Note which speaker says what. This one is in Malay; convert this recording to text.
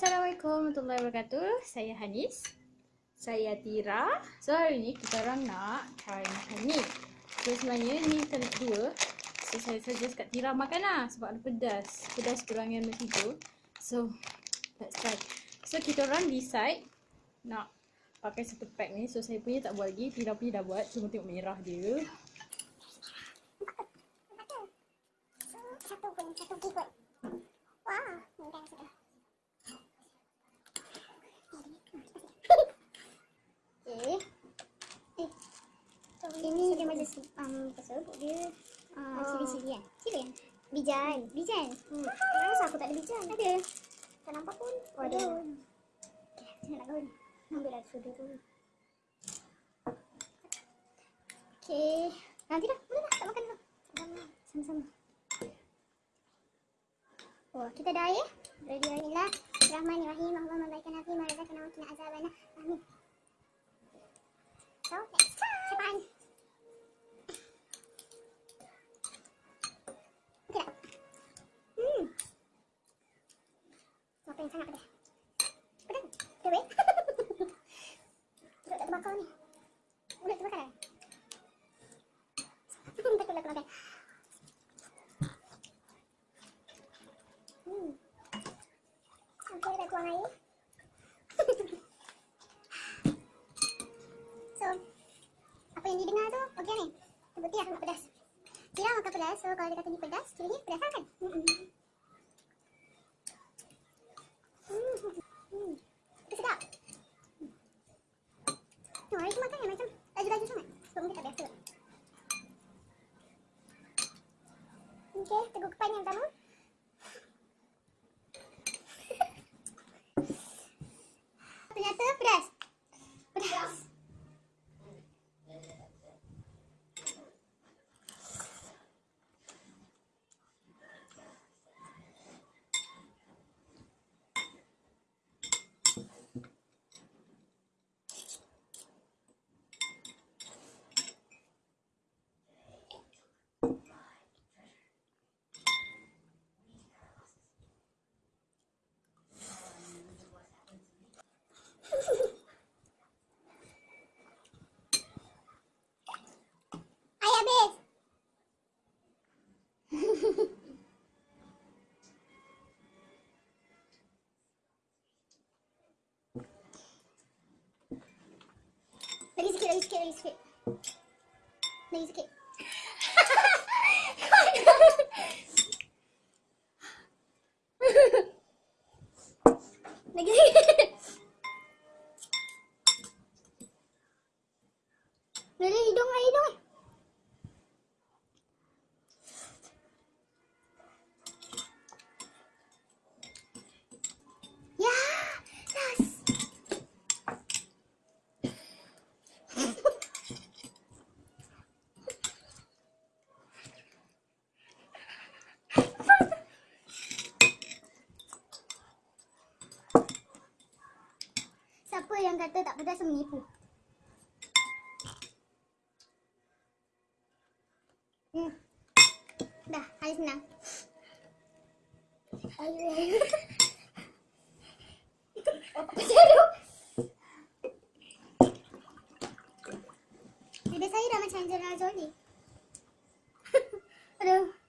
Speaker 1: Assalamualaikum warahmatullahi wabarakatuh. Saya Hanis.
Speaker 2: Saya Tira.
Speaker 1: So hari ni kita orang nak try makan ni. So sebenarnya ni kali kedua. So saya suggest kat Tira makan lah sebab ada pedas. Pedas kurangan macam tu. So let's try. So kita orang decide nak pakai satu pack ni. So saya punya tak buat lagi. Tira punya dah buat. Cuma tengok merah dia.
Speaker 3: Satu pun, satu kikut. Wah, mudah sudah. Okay. Eh. Ini dia macam um, tersebut dia uh,
Speaker 2: Oh.
Speaker 3: cili-cili kan? Cili kan? Bijan. Bijan.
Speaker 2: Hmm. Kenapa aku tak ada bijan?
Speaker 3: Ada. Tak nampak pun.
Speaker 2: Oh, ada.
Speaker 3: Okay, saya nak gaun. Ambil lah sudu tu. Okay. Nanti dah. Boleh dah. Tak makan dulu. Sama-sama. Oh, kita dah ya. Ready Alhamdulillah. Rahmanirrahim. Allah membaikan hati. Awak kena azabana. Amin. Apa yang sangat pedas? Pedas? Pedas weh? Tak terbakar ni. Mulut terbakar kan? Takutlah. Hmm. Dah kurang air. so, apa yang didengar tu, okey ni. Terbukti aku nak pedas. Tira makan pedas, so kalau dia kata ni pedas, cirinya pedas lah kan? Hmm. Hmm. Hmm. Itu sedap. No, hari tu makan yang macam laju-laju sangat. Sebab mungkin tak biasa. Okey, teguk kepan yang pertama. Ternyata pedas. Air habis. Lagi sikit, lagi sikit, lagi sikit. Lagi hidung hidung kata tak pedas menipu. Hmm. Dah, hari senang. Apa jadi? Ada saya dah macam Angelina Jolie. Aduh.